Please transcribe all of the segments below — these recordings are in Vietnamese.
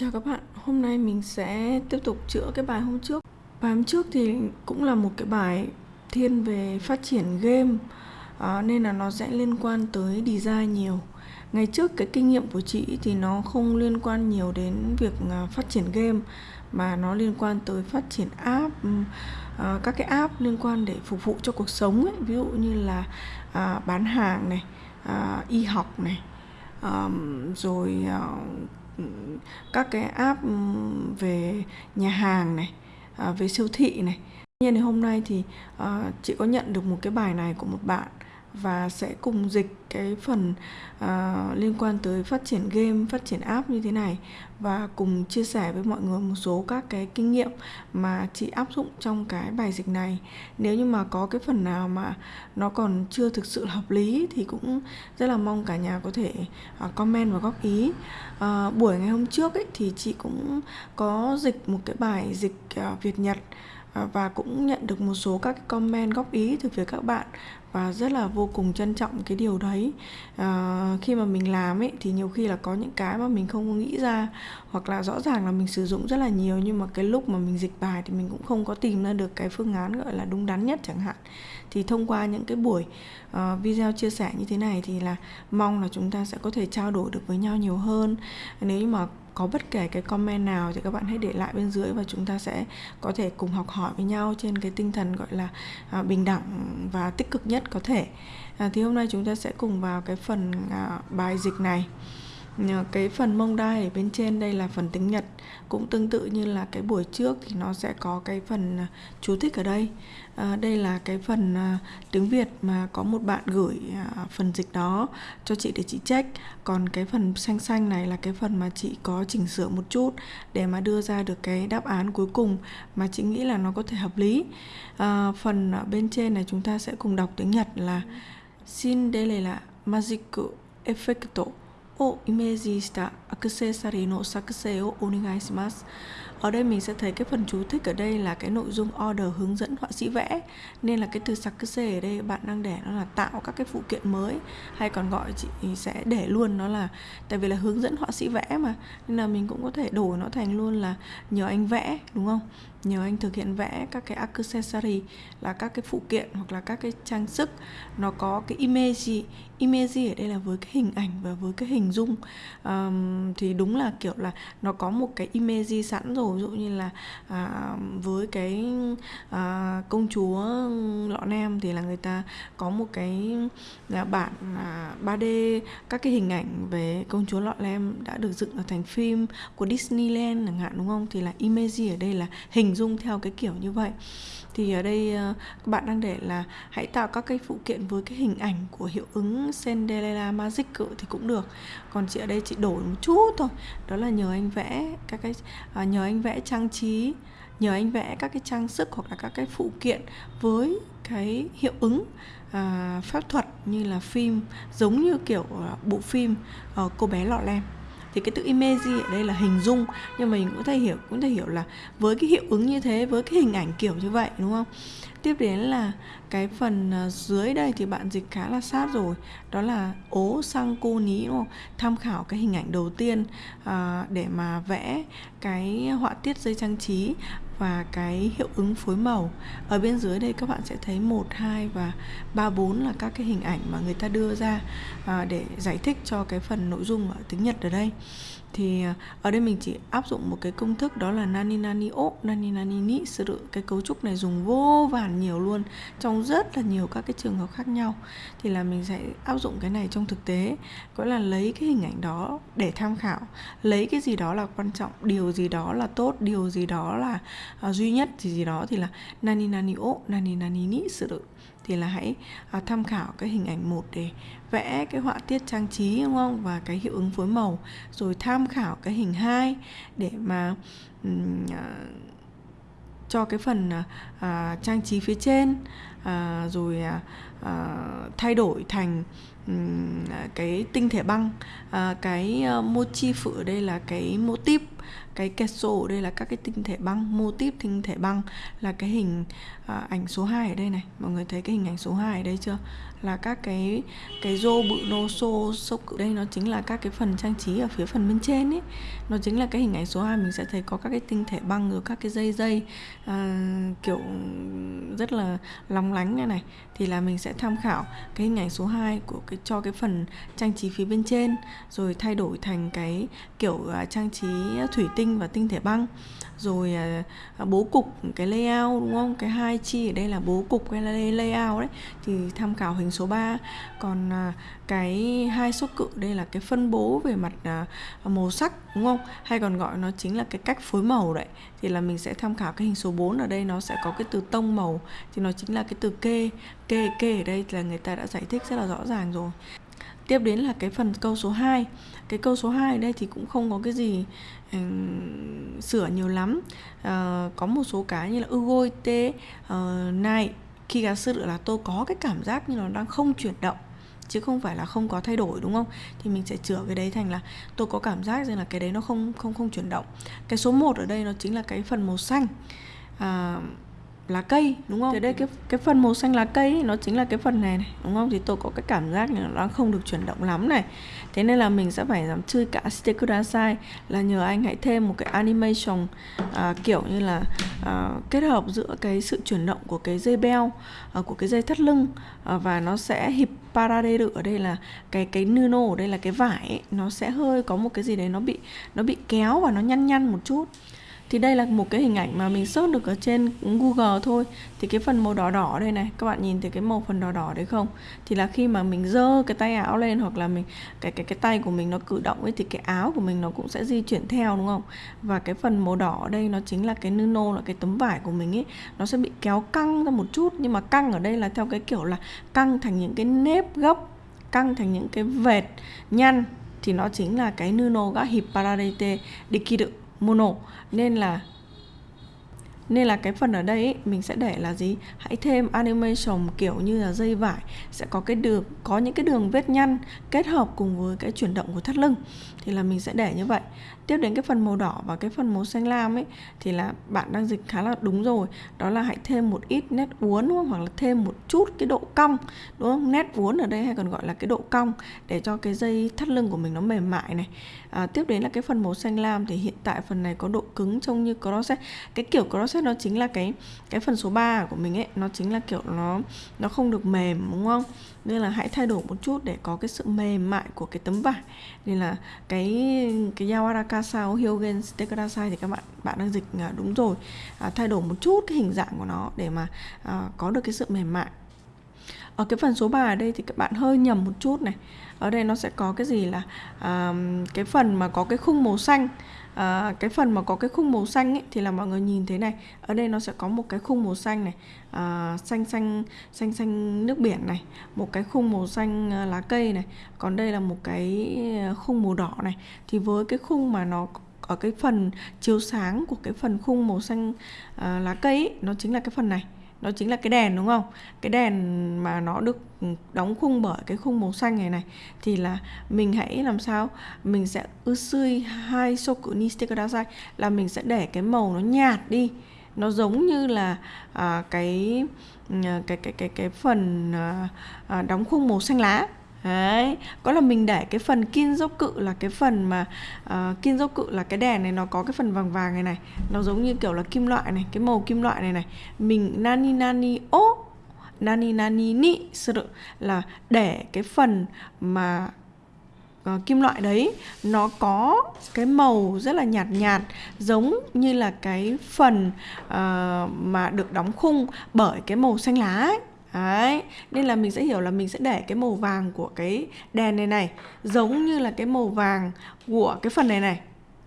Chào các bạn, hôm nay mình sẽ tiếp tục chữa cái bài hôm trước. Bài hôm trước thì cũng là một cái bài thiên về phát triển game à, Nên là nó sẽ liên quan tới design nhiều. Ngày trước cái kinh nghiệm của chị thì nó không liên quan nhiều đến việc à, phát triển game Mà nó liên quan tới phát triển app ừ, à, Các cái app liên quan để phục vụ cho cuộc sống ấy. Ví dụ như là à, bán hàng này, à, y học này um, rồi uh, các cái app về nhà hàng này à, về siêu thị này. Nhiên thì hôm nay thì uh, chị có nhận được một cái bài này của một bạn và sẽ cùng dịch cái phần uh, liên quan tới phát triển game, phát triển app như thế này và cùng chia sẻ với mọi người một số các cái kinh nghiệm mà chị áp dụng trong cái bài dịch này. Nếu như mà có cái phần nào mà nó còn chưa thực sự hợp lý thì cũng rất là mong cả nhà có thể uh, comment và góp ý. Uh, buổi ngày hôm trước ấy thì chị cũng có dịch một cái bài dịch uh, Việt Nhật và cũng nhận được một số các comment góp ý từ phía các bạn và rất là vô cùng trân trọng cái điều đấy à, khi mà mình làm ấy thì nhiều khi là có những cái mà mình không nghĩ ra hoặc là rõ ràng là mình sử dụng rất là nhiều nhưng mà cái lúc mà mình dịch bài thì mình cũng không có tìm ra được cái phương án gọi là đúng đắn nhất chẳng hạn. Thì thông qua những cái buổi uh, video chia sẻ như thế này thì là mong là chúng ta sẽ có thể trao đổi được với nhau nhiều hơn. Nếu như mà có bất kể cái comment nào thì các bạn hãy để lại bên dưới và chúng ta sẽ có thể cùng học hỏi với nhau trên cái tinh thần gọi là à, bình đẳng và tích cực nhất có thể. À, thì hôm nay chúng ta sẽ cùng vào cái phần à, bài dịch này cái phần mông đai ở bên trên đây là phần tiếng Nhật. Cũng tương tự như là cái buổi trước thì nó sẽ có cái phần à, chú thích ở đây. À, đây là cái phần à, tiếng Việt mà có một bạn gửi à, phần dịch đó cho chị để chị check. Còn cái phần xanh xanh này là cái phần mà chị có chỉnh sửa một chút để mà đưa ra được cái đáp án cuối cùng mà chị nghĩ là nó có thể hợp lý. À, phần ở bên trên này chúng ta sẽ cùng đọc tiếng Nhật là xin đây là magic effecto. をイメージしたアクセサリーの作成をお願いします。Ở đây mình sẽ thấy cái phần chú thích ở đây là cái nội dung order hướng dẫn họa sĩ vẽ. Nên là cái từ sakuse ở đây bạn đang để nó là tạo các cái phụ kiện mới hay còn gọi chị sẽ để luôn nó là tại vì là hướng dẫn họa sĩ vẽ mà. Nên là mình cũng có thể đổi nó thành luôn là nhờ anh vẽ đúng không? Nhờ anh thực hiện vẽ các cái accessory là các cái phụ kiện hoặc là các cái trang sức. Nó có cái image image ở đây là với cái hình ảnh và với cái hình dung. Um, thì đúng là kiểu là nó có một cái image sẵn rồi ví dụ như là à, với cái à, công chúa lọ nam thì là người ta có một cái là bản à, 3D các cái hình ảnh về công chúa lọ lem đã được dựng ở thành phim của Disneyland chẳng hạn đúng không? Thì là image ở đây là hình dung theo cái kiểu như vậy thì ở đây ờ, các bạn đang để là hãy tạo các cái phụ kiện với cái hình ảnh của hiệu ứng Cinderella Magic thì cũng được. Còn chị ở đây chị đổi một chút thôi. Đó là nhờ anh vẽ các cái à, nhờ anh vẽ trang trí nhờ anh vẽ các cái trang sức hoặc là các cái phụ kiện với cái hiệu ứng à, phép thuật như là phim giống như kiểu bộ phim à, cô bé lọ lem thì cái từ image ở đây là hình dung. Nhưng mà mình cũng thể hiểu cũng thể hiểu là với cái hiệu ứng như thế với cái hình ảnh kiểu như vậy đúng không? Tiếp đến là cái phần à, dưới đây thì bạn dịch khá là sát rồi. Đó là ố sang cô ní đúng không? Tham khảo cái hình ảnh đầu tiên à, để mà vẽ cái họa tiết dây trang trí và cái hiệu ứng phối màu. Ở bên dưới đây các bạn sẽ thấy 1, 2 và 3, 4 là các cái hình ảnh mà người ta đưa ra à, để giải thích cho cái phần nội dung ở tiếng Nhật ở đây thì ờ, ở đây mình chỉ áp dụng một cái công thức đó là nani nani o nani nani ni sự cái cấu trúc này dùng vô vàn nhiều luôn trong rất là nhiều các cái trường hợp khác nhau. Thì là mình sẽ áp dụng cái này trong thực tế gọi là lấy cái hình ảnh đó để tham khảo lấy cái gì đó là quan trọng điều gì đó là tốt điều gì đó là uh, duy nhất gì gì đó thì là nani nani o nani nani ni sự thì là hãy à, tham khảo cái hình ảnh một để vẽ cái họa tiết trang trí đúng không? Và cái hiệu ứng phối màu. Rồi tham khảo cái hình hai để mà um, à, cho cái phần à, à, trang trí phía trên. À, rồi à, à, thay đổi thành à, cái tinh thể băng. À, cái à, uh, motif ở đây là cái mô típ cái keso ở đây là các cái tinh thể băng mô típ tinh thể băng là cái hình à, ảnh số 2 ở đây này. Mọi người thấy cái hình ảnh số 2 ở đây chưa? Là các cái cái rô bự nô xô sốc ở đây nó chính là các cái phần trang trí ở phía phần bên trên ấy. Nó chính là cái hình ảnh số 2 mình sẽ thấy có các cái tinh thể băng rồi các cái dây dây à, kiểu rất là lóng lánh này này. Thì là mình sẽ tham khảo cái hình ảnh số 2 của cái cho cái phần trang trí phía bên trên rồi thay đổi thành cái kiểu uh, trang trí thủy tinh và tinh thể băng. Rồi à, à, bố cục, cái layout, đúng không? Cái hai chi ở đây là bố cục hay là layout đấy, thì tham khảo hình số 3 còn à, cái hai số cự, đây là cái phân bố về mặt màu sắc, đúng không? Hay còn gọi nó chính là cái cách phối màu đấy. Thì là mình sẽ tham khảo cái hình số 4 ở đây, nó sẽ có cái từ tông màu. Thì nó chính là cái từ kê kê kê ở đây là người ta đã giải thích rất là rõ ràng rồi. Tiếp đến là cái phần câu số 2 cái câu số 2 ở đây thì cũng không có cái gì sửa nhiều lắm. Uh, có một số cái như là ugoite ờ, uh, này khi gắn sự là tôi có cái cảm giác như nó đang không chuyển động chứ không phải là không có thay đổi đúng không? Thì mình sẽ chữa cái đấy thành là tôi có cảm giác rằng là cái đấy nó không không không chuyển động. Cái số 1 ở đây nó chính là cái phần màu xanh. Uh, lá cây đúng không? Thế đây cái cái phần màu xanh lá cây ấy, nó chính là cái phần này này đúng không? Thì tôi có cái cảm giác là nó không được chuyển động lắm này. Thế nên là mình sẽ phải làm chơi cả Shite Kudasai là nhờ anh hãy thêm một cái animation à, kiểu như là à, kết hợp giữa cái sự chuyển động của cái dây beo à, của cái dây thắt lưng à, và nó sẽ hiệp parade ở đây là cái cái nuno ở đây là cái vải ấy, nó sẽ hơi có một cái gì đấy nó bị nó bị kéo và nó nhăn nhăn một chút thì đây là một cái hình ảnh mà mình search được ở trên Google thôi. Thì cái phần màu đỏ đỏ đây này, các bạn nhìn thấy cái màu phần đỏ đỏ đấy không? Thì là khi mà mình dơ cái tay áo lên hoặc là mình, cái cái cái tay của mình nó cử động ấy, thì cái áo của mình nó cũng sẽ di chuyển theo, đúng không? Và cái phần màu đỏ ở đây nó chính là cái nylon là cái tấm vải của mình ấy. Nó sẽ bị kéo căng ra một chút, nhưng mà căng ở đây là theo cái kiểu là căng thành những cái nếp gốc căng thành những cái vệt nhăn. Thì nó chính là cái nuno ga hippararete dikiru mono. Nên là nên là cái phần ở đây ý, mình sẽ để là gì? Hãy thêm animation kiểu như là dây vải sẽ có cái đường có những cái đường vết nhăn kết hợp cùng với cái chuyển động của thắt lưng. Thì là mình sẽ để như vậy. Tiếp đến cái phần màu đỏ và cái phần màu xanh lam ấy thì là bạn đang dịch khá là đúng rồi. Đó là hãy thêm một ít nét uốn đúng không? hoặc là thêm một chút cái độ cong đúng không? Nét uốn ở đây hay còn gọi là cái độ cong để cho cái dây thắt lưng của mình nó mềm mại này. À, tiếp đến là cái phần màu xanh lam thì hiện tại phần này có độ cứng trông như crosset cái kiểu crosset nó chính là cái cái phần số 3 của mình ấy nó chính là kiểu nó nó không được mềm đúng không? Nên là hãy thay đổi một chút để có cái sự mềm mại của cái tấm vải. Nên là cái cái yawarakasa Hyogen Stekarasai thì các bạn bạn đang dịch à, đúng rồi. À, thay đổi một chút cái hình dạng của nó để mà à, có được cái sự mềm mại ở cái phần số 3 ở đây thì các bạn hơi nhầm một chút này. Ở đây nó sẽ có cái gì là à, cái phần mà có cái khung màu xanh. À, cái phần mà có cái khung màu xanh ấy, thì là mọi người nhìn thế này. Ở đây nó sẽ có một cái khung màu xanh này. À, xanh xanh xanh xanh nước biển này. Một cái khung màu xanh lá cây này. Còn đây là một cái khung màu đỏ này. Thì với cái khung mà nó ở cái phần chiếu sáng của cái phần khung màu xanh à, lá cây ấy, nó chính là cái phần này nó chính là cái đèn đúng không? Cái đèn mà nó được đóng khung bởi cái khung màu xanh này này thì là mình hãy làm sao? Mình sẽ usui hai soku ni kudasai là mình sẽ để cái màu nó nhạt đi. Nó giống như là à, cái ừ, cái cái cái cái phần à, à, đóng khung màu xanh lá. Đấy, có là mình để cái phần kin dốc cự là cái phần mà uh, kin dốc cự là cái đèn này nó có cái phần vàng vàng này này Nó giống như kiểu là kim loại này, cái màu kim loại này này. Mình nani nani o nani nani ni sự là để cái phần mà uh, kim loại đấy nó có cái màu rất là nhạt nhạt giống như là cái phần uh, mà được đóng khung bởi cái màu xanh lá ấy. Đấy, nên là mình sẽ hiểu là mình sẽ để cái màu vàng của cái đèn này này giống như là cái màu vàng của cái phần này này.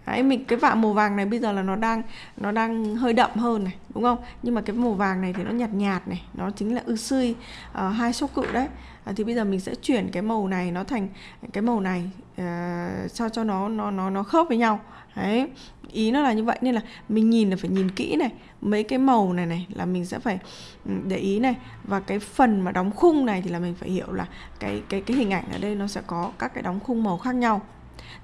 Đấy, mình cái vạ màu vàng này bây giờ là nó đang nó đang hơi đậm hơn này đúng không nhưng mà cái màu vàng này thì nó nhạt nhạt này nó chính là ư sươi uh, ờ, hai số cự đấy à, thì bây giờ mình sẽ chuyển cái màu này nó thành cái màu này uh, sao cho nó nó nó nó khớp với nhau. Đấy ý nó là như vậy. Nên là mình nhìn là phải nhìn kỹ này mấy cái màu này này là mình sẽ phải ừ, để ý này. Và cái phần mà đóng khung này thì là mình phải hiểu là cái cái cái hình ảnh ở đây nó sẽ có các cái đóng khung màu khác nhau.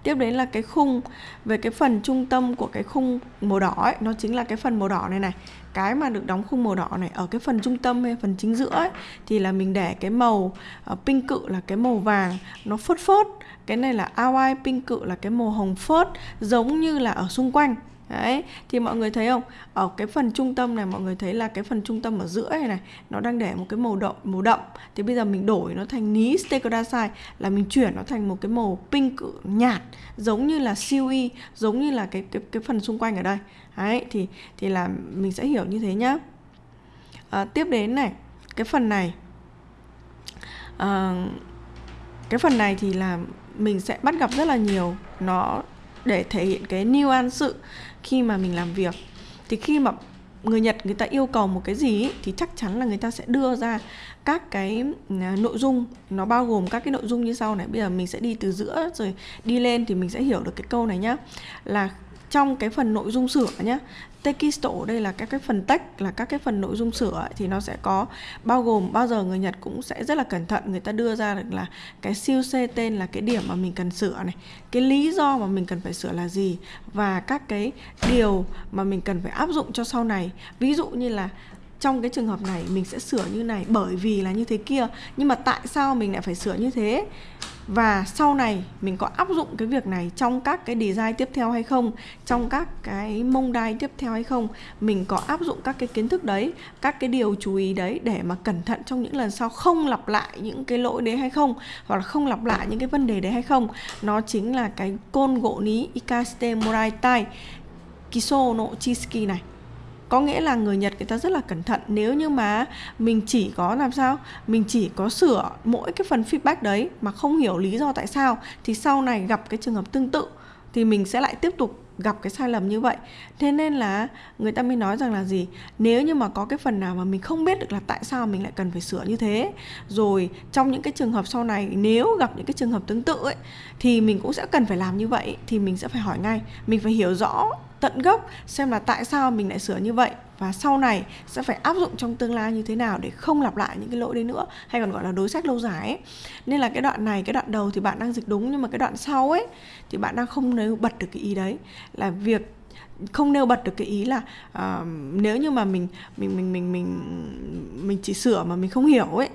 Tiếp đến là cái khung về cái phần trung tâm của cái khung màu đỏ ấy nó chính là cái phần màu đỏ này này. Cái mà được đóng khung màu đỏ này ở cái phần trung tâm hay phần chính giữa ấy, thì là mình để cái màu uh, pink cự là cái màu vàng nó phớt phớt cái này là ao pink cự là cái màu hồng phớt giống như là ở xung quanh Đấy, thì mọi người thấy không? Ở cái phần trung tâm này mọi người thấy là cái phần trung tâm ở giữa này này nó đang để một cái màu đậm màu đậm. Thì bây giờ mình đổi nó thành ní stegodacite là mình chuyển nó thành một cái màu pink nhạt giống như là siêu y, giống như là cái cái cái phần xung quanh ở đây. Đấy thì thì là mình sẽ hiểu như thế nhá. À, tiếp đến này, cái phần này à, cái phần này thì là mình sẽ bắt gặp rất là nhiều nó để thể hiện cái nuance sự khi mà mình làm việc. Thì khi mà người Nhật người ta yêu cầu một cái gì ý, thì chắc chắn là người ta sẽ đưa ra các cái à, nội dung. Nó bao gồm các cái nội dung như sau này. Bây giờ mình sẽ đi từ giữa rồi đi lên thì mình sẽ hiểu được cái câu này nhá. Là trong cái phần nội dung sửa nhé Tekisto đây là các cái phần text, là các cái phần nội dung sửa thì nó sẽ có bao gồm, bao giờ người Nhật cũng sẽ rất là cẩn thận, người ta đưa ra được là cái siêu c tên là cái điểm mà mình cần sửa này, cái lý do mà mình cần phải sửa là gì, và các cái điều mà mình cần phải áp dụng cho sau này. Ví dụ như là trong cái trường hợp này mình sẽ sửa như này bởi vì là như thế kia, nhưng mà tại sao mình lại phải sửa như thế? Và sau này mình có áp dụng cái việc này trong các cái design tiếp theo hay không, trong các cái mông đai tiếp theo hay không, mình có áp dụng các cái kiến thức đấy, các cái điều chú ý đấy để mà cẩn thận trong những lần sau không lặp lại những cái lỗi đấy hay không, hoặc là không lặp lại những cái vấn đề đấy hay không. Nó chính là cái côn gỗ ní ikaste morai tai kiso no chisuki này có nghĩa là người Nhật người ta rất là cẩn thận. Nếu như mà mình chỉ có làm sao? Mình chỉ có sửa mỗi cái phần feedback đấy mà không hiểu lý do tại sao, thì sau này gặp cái trường hợp tương tự thì mình sẽ lại tiếp tục gặp cái sai lầm như vậy. Thế nên là người ta mới nói rằng là gì? Nếu như mà có cái phần nào mà mình không biết được là tại sao mình lại cần phải sửa như thế, rồi trong những cái trường hợp sau này, nếu gặp những cái trường hợp tương tự ấy, thì mình cũng sẽ cần phải làm như vậy, thì mình sẽ phải hỏi ngay. Mình phải hiểu rõ tận gốc xem là tại sao mình lại sửa như vậy và sau này sẽ phải áp dụng trong tương lai như thế nào để không lặp lại những cái lỗi đấy nữa hay còn gọi là đối sách lâu dài ấy. nên là cái đoạn này cái đoạn đầu thì bạn đang dịch đúng nhưng mà cái đoạn sau ấy thì bạn đang không nêu bật được cái ý đấy là việc không nêu bật được cái ý là uh, nếu như mà mình mình mình mình mình mình chỉ sửa mà mình không hiểu ấy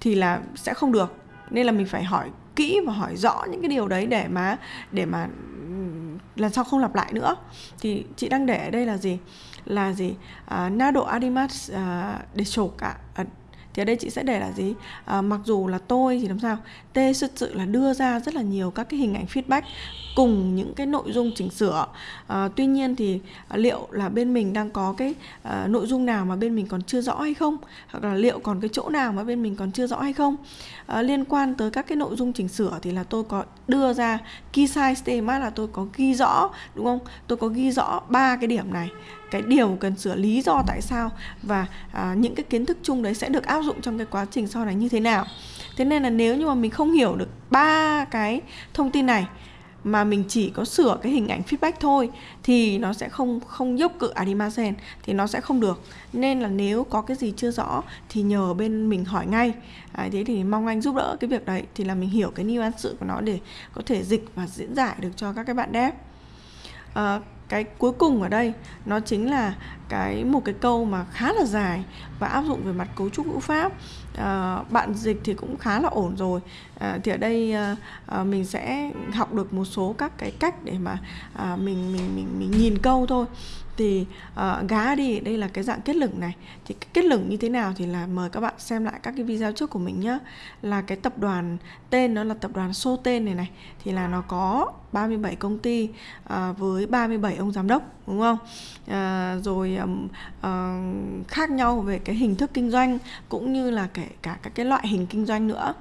thì là sẽ không được nên là mình phải hỏi kỹ và hỏi rõ những cái điều đấy để mà để mà lần sau không lặp lại nữa? Thì chị đang để ở đây là gì? Là gì? À, nado arimas à, để sổ cả. À, thì ở đây chị sẽ để là gì? À, mặc dù là tôi thì làm sao? T thực sự là đưa ra rất là nhiều các cái hình ảnh feedback cùng những cái nội dung chỉnh sửa. À, tuy nhiên thì à, liệu là bên mình đang có cái à, nội dung nào mà bên mình còn chưa rõ hay không? Hoặc là liệu còn cái chỗ nào mà bên mình còn chưa rõ hay không? À, liên quan tới các cái nội dung chỉnh sửa thì là tôi có đưa ra key size statement là tôi có ghi rõ đúng không? Tôi có ghi rõ ba cái điểm này. Cái điều cần sửa lý do tại sao và à, những cái kiến thức chung đấy sẽ được áp dụng trong cái quá trình sau này như thế nào. Thế nên là nếu như mà mình không hiểu được ba cái thông tin này mà mình chỉ có sửa cái hình ảnh feedback thôi thì nó sẽ không không giúp cự Adimasen thì nó sẽ không được. Nên là nếu có cái gì chưa rõ thì nhờ bên mình hỏi ngay. À, thế thì mong anh giúp đỡ cái việc đấy thì là mình hiểu cái nuance sự của nó để có thể dịch và diễn giải được cho các cái bạn dev. À, cái cuối cùng ở đây nó chính là cái một cái câu mà khá là dài và áp dụng về mặt cấu trúc ngữ pháp. À, bạn dịch thì cũng khá là ổn rồi. À, thì ở đây à, mình sẽ học được một số các cái cách để mà à, mình mình mình mình nhìn câu thôi thì uh, gá đi. Đây là cái dạng kết lửng này. Thì cái kết lửng như thế nào thì là mời các bạn xem lại các cái video trước của mình nhá. Là cái tập đoàn tên nó là tập đoàn xô tên này này thì là nó có 37 công ty uh, với 37 ông giám đốc đúng không? Uh, rồi um, uh, khác nhau về cái hình thức kinh doanh cũng như là kể cả các cái loại hình kinh doanh nữa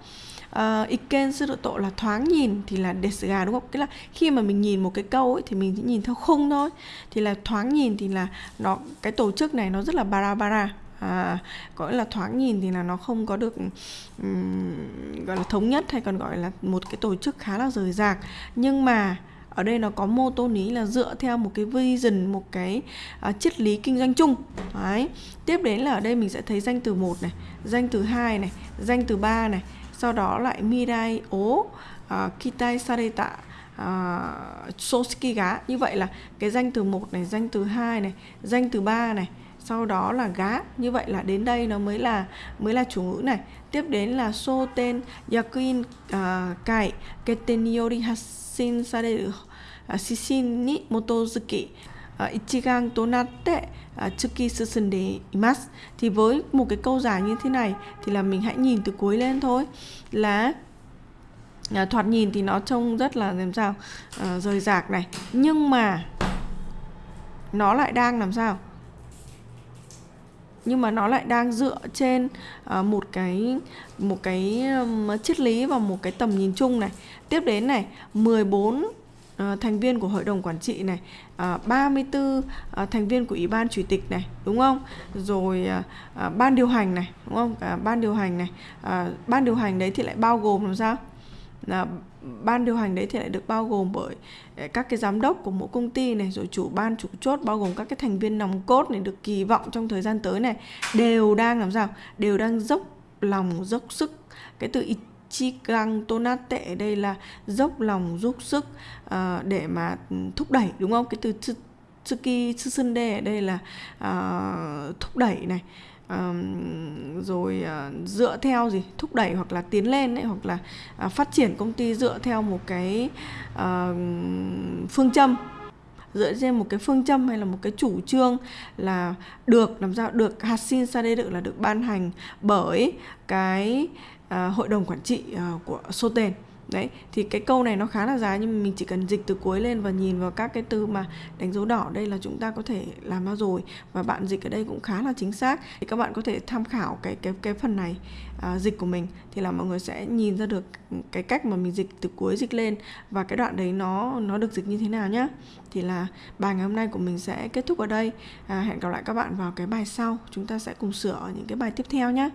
uh, iken suruto là thoáng nhìn thì là desga đúng không? Cái là khi mà mình nhìn một cái câu ấy thì mình chỉ nhìn theo khung thôi. Thì là thoáng nhìn thì là nó cái tổ chức này nó rất là bara bara à, gọi là thoáng nhìn thì là nó không có được um, gọi là thống nhất hay còn gọi là một cái tổ chức khá là rời rạc nhưng mà ở đây nó có mô tô lý là dựa theo một cái vision một cái uh, triết lý kinh doanh chung đấy tiếp đến là ở đây mình sẽ thấy danh từ một này danh từ hai này danh từ ba này sau đó lại mirai ố uh, kitai sareta à, uh, sosuki ga như vậy là cái danh từ một này danh từ hai này danh từ ba này sau đó là gá. Như vậy là đến đây nó mới là mới là chủ ngữ này. Tiếp đến là so tên yakuin uh, kai keten yori hasin sareru shishin ni motozuki uh, ichigan to natte tsuki à, susunde imasu. Thì với một cái câu giải như thế này thì là mình hãy nhìn từ cuối lên thôi. Là à, thoạt nhìn thì nó trông rất là làm sao à, rời rạc này. Nhưng mà nó lại đang làm sao? Nhưng mà nó lại đang dựa trên uh, một cái một cái um, triết lý và một cái tầm nhìn chung này. Tiếp đến này 14 uh, thành viên của hội đồng quản trị này uh, 34 uh, thành viên của ủy ban chủ tịch này đúng không? Rồi uh, uh, ban điều hành này đúng không? Uh, ban điều hành này uh, ban điều hành đấy thì lại bao gồm làm sao? Là ban điều hành đấy thì lại được bao gồm bởi các cái giám đốc của mỗi công ty này rồi chủ ban chủ chốt bao gồm các cái thành viên nòng cốt này được kỳ vọng trong thời gian tới này đều đang làm sao? Đều đang dốc lòng dốc sức cái từ chi Ichigang tonat tệ đây là dốc lòng giúp sức uh, để mà thúc đẩy đúng không? Cái từ Tsuki Tsusunde ở đây là uh, thúc đẩy này. Uh, rồi uh, dựa theo gì? Thúc đẩy hoặc là tiến lên ấy, hoặc là uh, phát triển công ty dựa theo một cái uh, phương châm. Dựa trên một cái phương châm hay là một cái chủ trương là được làm sao? Được hạt xin sa đê được là được ban hành bởi cái à, hội đồng quản trị à, của Soten. Đấy thì cái câu này nó khá là dài nhưng mà mình chỉ cần dịch từ cuối lên và nhìn vào các cái từ mà đánh dấu đỏ đây là chúng ta có thể làm ra rồi và bạn dịch ở đây cũng khá là chính xác. Thì các bạn có thể tham khảo cái cái cái phần này à, dịch của mình thì là mọi người sẽ nhìn ra được cái cách mà mình dịch từ cuối dịch lên và cái đoạn đấy nó nó được dịch như thế nào nhá. Thì là bài ngày hôm nay của mình sẽ kết thúc ở đây. À, hẹn gặp lại các bạn vào cái bài sau. Chúng ta sẽ cùng sửa những cái bài tiếp theo nhé